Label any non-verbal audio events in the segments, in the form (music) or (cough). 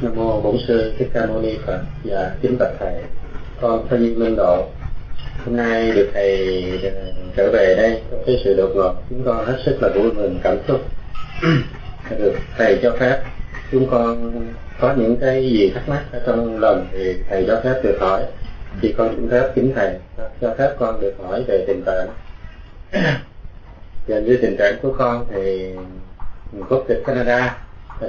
Nam mô Bổn sư Thích Ca Mâu Ni Phật và kính bạch thầy. Con Phan nhân Minh Độ. Hôm nay được thầy ờ, trở về đây trong cái sự đột ngột, chúng con hết sức là vui mừng cảm xúc. được thầy cho phép chúng con có những cái gì thắc mắc ở trong lòng thì thầy cho phép được hỏi thì con cũng phép kính thầy cho phép con được hỏi về tình trạng và như tình trạng của con thì quốc tịch Canada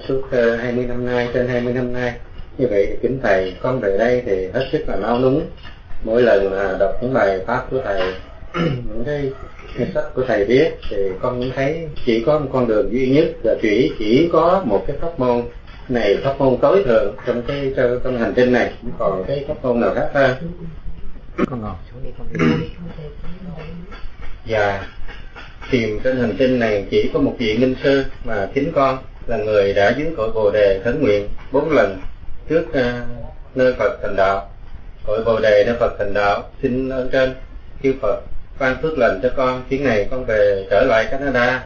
suốt 20 năm nay trên 20 năm nay như vậy thì kính thầy con về đây thì hết sức là nao núng mỗi lần mà đọc những bài pháp của thầy (clears throat) những cái sách của thầy viết thì con cũng thấy chỉ có một con đường duy nhất là chỉ chỉ có một cái pháp môn này pháp môn tối thượng trong cái trong hành tinh này. Không còn cái pháp môn nào khác hơn. Con ngồi. Xuống đi con và tìm trên hành tinh này chỉ có một vị minh sư mà chính con là người đã dưới cội bồ đề khấn nguyện bốn lần trước uh, nơi Phật thành đạo. Cội bồ đề nơi Phật thành đạo xin ơn trên chư Phật ban phước lành cho con. Chuyến này con về trở lại Canada.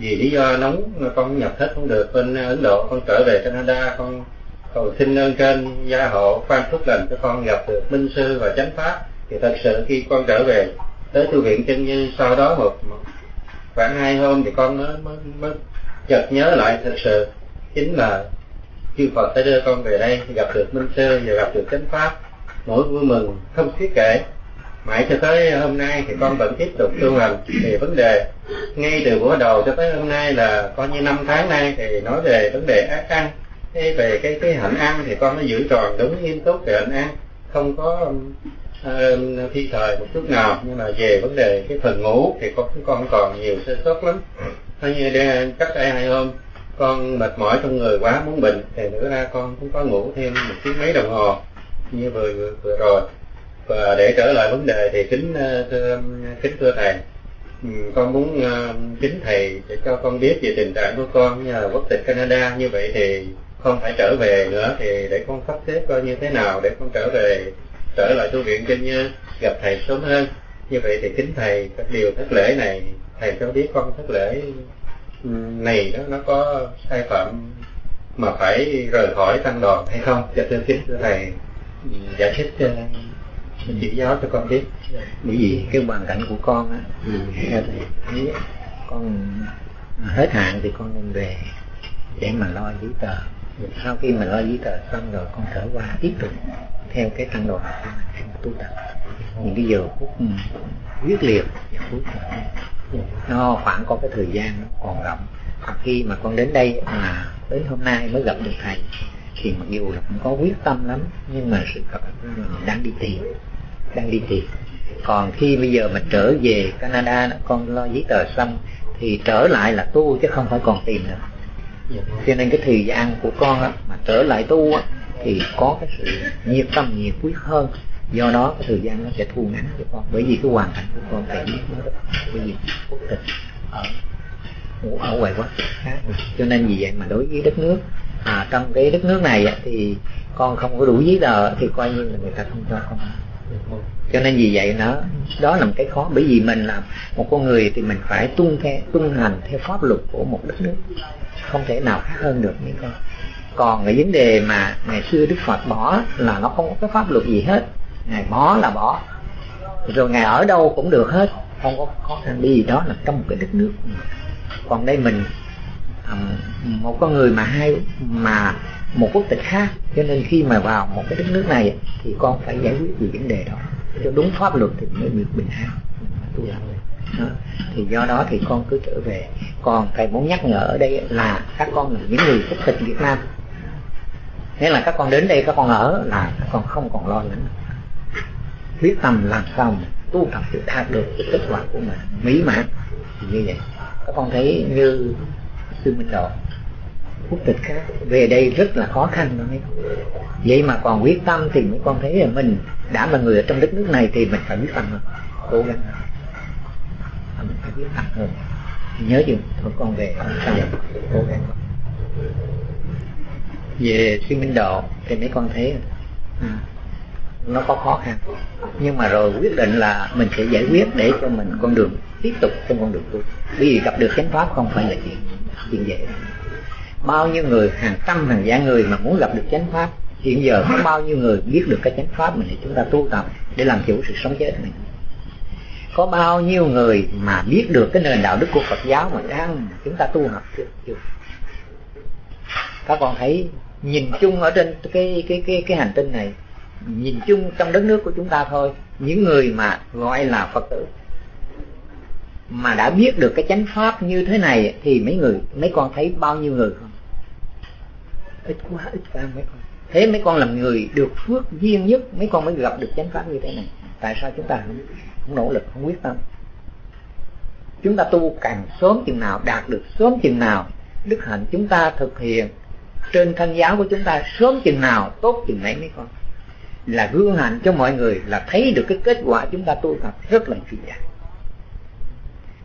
Vì lý do nóng con nhập hết không được bên à, Ấn Độ. Con trở về Canada con cầu xin ơn trên gia hộ ban phước lành cho con gặp được minh sư và chánh pháp. Thì thật sự khi con trở về tới tu viện chân như sau đó một, một khoảng hai hôm thì con mới, mới, mới chợt nhớ lại thật sự chính là chư Phật đã đưa con về đây gặp được minh sư và gặp được chánh pháp. Nỗi vui mừng không thiết kể. Mãi cho tới hôm nay thì con vẫn tiếp tục tu hành. Về vấn đề ngay từ bữa đầu cho tới hôm nay là coi như năm tháng nay thì nói về vấn đề ác ăn. Thế về cái cái hạnh ăn thì con nó giữ tròn đúng nghiêm túc về hạnh ăn. Không có uh, thi thời một chút nào. Nhưng mà về vấn đề cái phần ngủ thì con con còn nhiều sơ suất lắm hay như để, cách đây hai hôm con mệt mỏi trong người quá muốn bệnh thì nữa ra con cũng có ngủ thêm một tiếng mấy đồng hồ. Như vừa vừa, vừa rồi. Và để trở lại vấn đề thì kính ờ, thưa, kính thưa thầy. Con muốn ờ, kính thầy để cho con biết về tình trạng của con như là quốc tịch Canada. Như vậy thì không phải trở về nữa thì để con sắp xếp coi như thế nào để con trở về trở lại tu viện kinh như gặp thầy sớm hơn. Như vậy thì kính thầy các điều thất lễ này thầy cho biết con thất lễ. Này đó nó có sai phạm mà phải rời khỏi tăng đoàn hay không? Cho thưa kính thưa thầy giải thích chỉ giáo cho con biết. Bởi vì cái hoàn cảnh của con á thì theo thầy thấy con hết hạn thì con nên về để mà lo giấy tờ. Sau khi mà lo giấy tờ xong rồi con trở qua tiếp tục theo cái tăng đoàn của mình tu tập. Những cái giờ phút quyết liệt giờ phút nó khoảng có cái thời gian nó còn rộng. Khi mà con đến đây mà đến hôm nay mới gặp được thầy thì mặc dù là cũng có quyết tâm lắm nhưng mà sự thật là mình đang đi tìm đang đi tìm. Còn khi bây giờ mình trở về Canada con lo giấy tờ xong thì trở lại là tu chứ không phải còn tìm nữa. Cho nên cái thời gian của con á, mà trở lại tu á, thì có cái sự nhiệt tâm nhiệt quyết hơn do đó cái thời gian nó sẽ thu ngắn cho con. Bởi vì cái hoàn cảnh của con phải biết nó bởi vì quốc tịch ở ở ngoài quốc khác cho nên vì vậy mà đối với đất nước à, trong cái đất nước này thì con không có đủ giấy tờ thì coi như là người ta không cho con. Cho nên vì vậy nó đó là một cái khó. Bởi vì mình là một con người thì mình phải tuân theo tuân hành theo pháp luật của một đất nước. Không thể nào khác hơn được những con. Còn cái vấn đề mà ngày xưa đức phật bỏ là nó không có cái pháp luật gì hết ngài bỏ là bỏ. Rồi ngài ở đâu cũng được hết. Không có khó khăn đi gì đó, là trong một cái đất nước. Còn đây mình một con người mà hai mà một quốc tịch khác. Cho nên khi mà vào một cái đất nước này, thì con phải giải quyết về vấn đề đó. Cho đúng pháp luật thì mới được bình an. Đó. thì do đó thì con cứ trở về. Còn thầy muốn nhắc nhở ở đây là các con là những người quốc tịch Việt Nam. Nghĩa là các con đến đây, các con ở là các con không còn lo lắng quyết tâm làm sao mà tu tập để đạt được cái kết quả của mình? Mỹ mãn. Như vậy. Các con thấy như Sư Minh Độ quốc tịch khác về đây rất là khó khăn đó vậy mà còn quyết tâm thì mấy con thấy là mình đã là người ở trong đất nước này thì mình phải quyết tâm hơn cố gắng hơn. À, mình phải quyết tâm hơn. Nhớ chừng thôi con về cố gắng về sư minh độ thì mấy con thấy à, nó có khó khăn. Nhưng mà rồi quyết định là mình sẽ giải quyết để cho mình con đường tiếp tục trên con đường tu. Bởi vì gặp được chánh pháp không phải là chuyện chuyện dễ. Bao nhiêu người, hàng trăm, hàng vạn người mà muốn gặp được chánh pháp, hiện giờ có bao nhiêu người biết được cái chánh pháp mình để chúng ta tu tập để làm chủ sự sống chết này có bao nhiêu người mà biết được cái nền đạo đức của Phật giáo mà đang chúng ta tu học chưa? Chưa. Các con thấy nhìn chung ở trên cái cái cái cái hành tinh này nhìn chung trong đất nước của chúng ta thôi. Những người mà gọi là Phật tử mà đã biết được cái chánh pháp như thế này thì mấy người mấy con thấy bao nhiêu người không? Ít quá ít quá mấy con. Thế mấy con làm người được phước duyên nhất mấy con mới gặp được chánh pháp như thế này. Tại sao chúng ta không, không nỗ lực không quyết tâm? Chúng ta tu càng sớm chừng nào đạt được sớm chừng nào đức hạnh chúng ta thực hiện trên thân giáo của chúng ta sớm chừng nào tốt chừng nấy mấy con là gương hạnh cho mọi người là thấy được cái kết quả chúng ta tu tập rất là kỳ vọng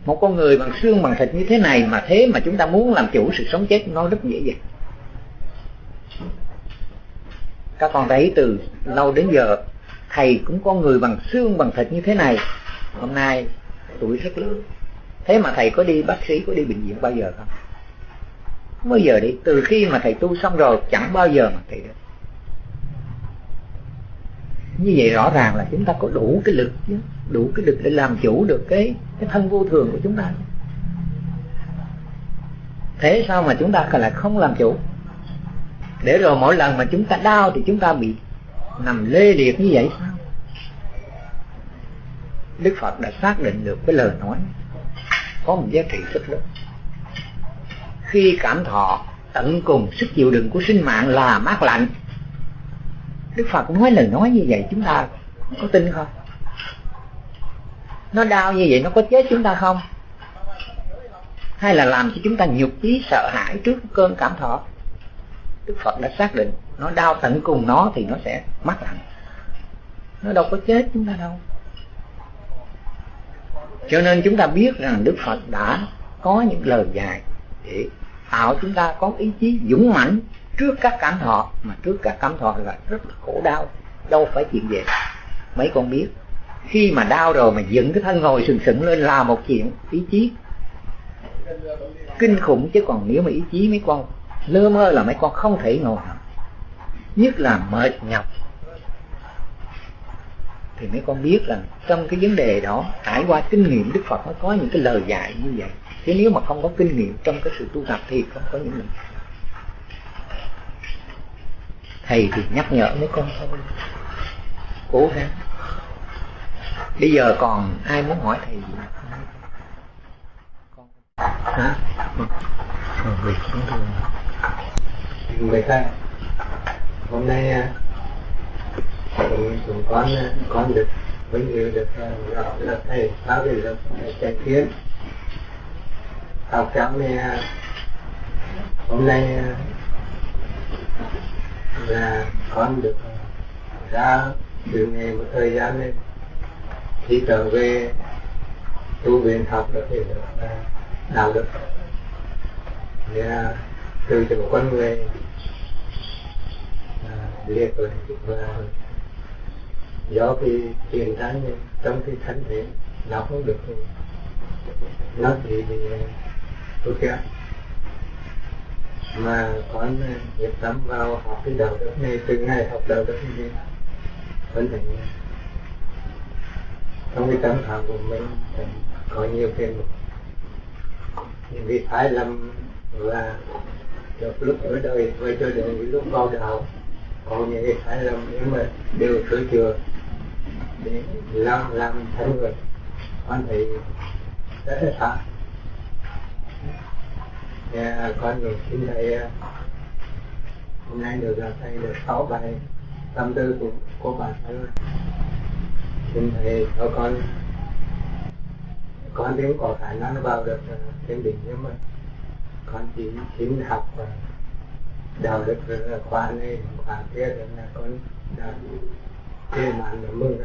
một con người bằng xương bằng thịt như thế này mà thế mà chúng ta muốn làm chủ sự sống chết nó rất dễ dàng. Các con thấy từ lâu đến giờ, thầy cũng có người bằng xương bằng thịt như thế này. Hôm nay, tuổi rất lớn. Thế mà thầy có đi, bác sĩ có đi bệnh viện bao giờ không? Không bao giờ đi. Từ khi mà thầy tu xong rồi, chẳng bao giờ mà thầy được như vậy rõ ràng là chúng ta có đủ cái lực chứ, đủ cái lực để làm chủ được cái cái thân vô thường của chúng ta. Thế sao mà chúng ta lại không làm chủ? Để rồi mỗi lần mà chúng ta đau thì chúng ta bị nằm lê liệt như vậy sao? Đức phật đã xác định được cái lời nói. Có một giá trị rất lớn. Khi cảm thọ tận cùng sức chịu đựng của sinh mạng là mát lạnh đức phật nói lời nói như vậy, chúng ta có tin không? Nó đau như vậy, nó có chết chúng ta không? Hay là làm cho chúng ta nhục chí, sợ hãi trước cơn cảm thọ? Đức phật đã xác định, nó đau tận cùng nó thì nó sẽ mắc lạnh. Nó đâu có chết chúng ta đâu. Cho nên chúng ta biết rằng đức phật đã có những lời dài để tạo chúng ta có ý chí dũng mãnh trước các cảm thọ, mà trước các cảm thọ là rất là khổ đau, đâu phải chuyện gì. Mấy con biết, khi mà đau rồi mà dựng cái thân ngồi sừng sững lên là một chuyện ý chí. Kinh khủng chứ còn nếu mà ý chí mấy con, lơ mơ là mấy con không thể ngồi nhất là mệt nhọc. Thì mấy con biết là trong cái vấn đề đó, trải qua kinh nghiệm đức phật, nó có những cái lời dạy như vậy. Chứ nếu mà không có kinh nghiệm trong cái sự tu tập thì không có những lời thầy thì nhắc nhở mấy con thôi. Cố gắng. Bây giờ còn ai muốn hỏi thầy gì? Con hả? Việc cũng thường người ta. Hôm nay à, chúng con con được vinh dự được à, gặp là thầy giáo về được thầy kiến học cháu này à, hôm nay là con được ờ, ra từ ngày một thời gian lên. Khi trở về, tu viện học được thì được ờ, đạo đức. Và từ chỗ con người ờ, liệt rồi, và do cái tiền thân trong cái thân thể nó không được, nó thì bị tốt kém mà con nhiệt tâm vào học cái đạo đức này, từ ngày học đạo đức này. Vẫn thành trong cái tâm trạng của mình có nhiều thêm những cái sai lầm và được lúc ở đời, và cho đến lúc vào đạo, có những cái sai lầm nhưng mà đều sửa chữa để làm làm thành người. Con thấy rất là sợ nhà con được xin thầy hôm nay được gặp thầy được sáu bài tâm tư của của bạn thầy xin thầy cho con con cũng có khả năng vào được thiên đỉnh nhưng mà con chỉ xin học và đạo đức khóa này khóa kia rồi là con đã thế mà là mừng.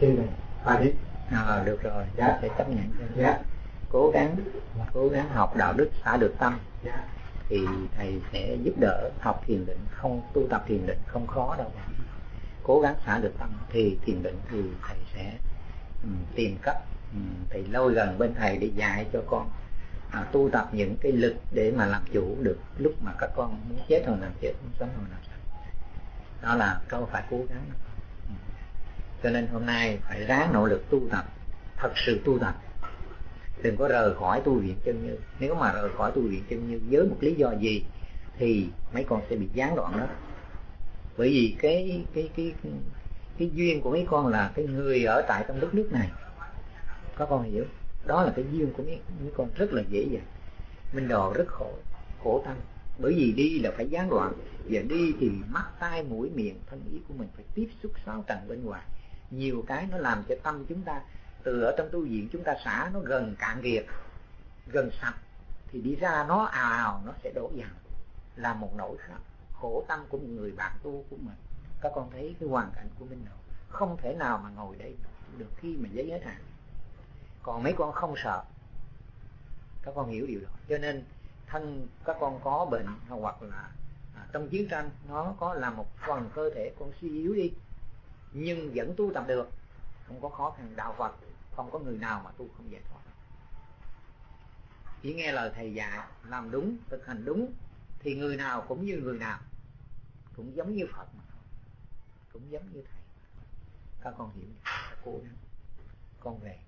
Xin này hòa đi. À, được rồi. Dạ. sẽ chấp nhận. Cho dạ cố gắng cố gắng học đạo đức xả được tâm thì thầy sẽ giúp đỡ học thiền định. Không tu tập thiền định không khó đâu. Cố gắng xả được tâm thì thiền định thì thầy sẽ um, tìm cách ừ, um, thầy lâu gần bên thầy để dạy cho con. À, tu tập những cái lực để mà làm chủ được lúc mà các con muốn chết rồi làm chết muốn sống rồi làm sống. Đó là câu phải cố gắng. Ừ. Cho nên hôm nay phải ráng nỗ lực tu tập thật sự tu tập đừng có rời khỏi tu viện chân như. Nếu mà rời khỏi tu viện chân như với một lý do gì thì mấy con sẽ bị gián đoạn đó. Bởi vì cái cái cái cái, cái duyên của mấy con là cái người ở tại trong đất nước này. Có con hiểu? Đó là cái duyên của mấy, mấy con rất là dễ dàng. Mình đò rất khổ khổ tâm. Bởi vì đi là phải gián đoạn. Và đi thì mắt tai mũi miệng thân ý của mình phải tiếp xúc sáu trần bên ngoài. Nhiều cái nó làm cho tâm chúng ta từ ở trong tu viện chúng ta xả nó gần cạn kiệt gần sạch thì đi ra nó ào ào nó sẽ đổ dần là một nỗi khổ tâm của một người bạn tu của mình. Các con thấy cái hoàn cảnh của mình đâu không thể nào mà ngồi đây được khi mà giấy hết hạn. Còn mấy con không sợ. Các con hiểu điều đó. Cho nên thân các con có bệnh hoặc là à, trong chiến tranh nó có làm một phần cơ thể con suy yếu đi. Nhưng vẫn tu tập được. Không có khó khăn. Đạo Phật không có người nào mà tu không giải thoát chỉ nghe lời thầy dạy, làm đúng, thực hành đúng, thì người nào cũng như người nào. Cũng giống như Phật mà thôi. Cũng giống như thầy. Các con hiểu. Các cô con về.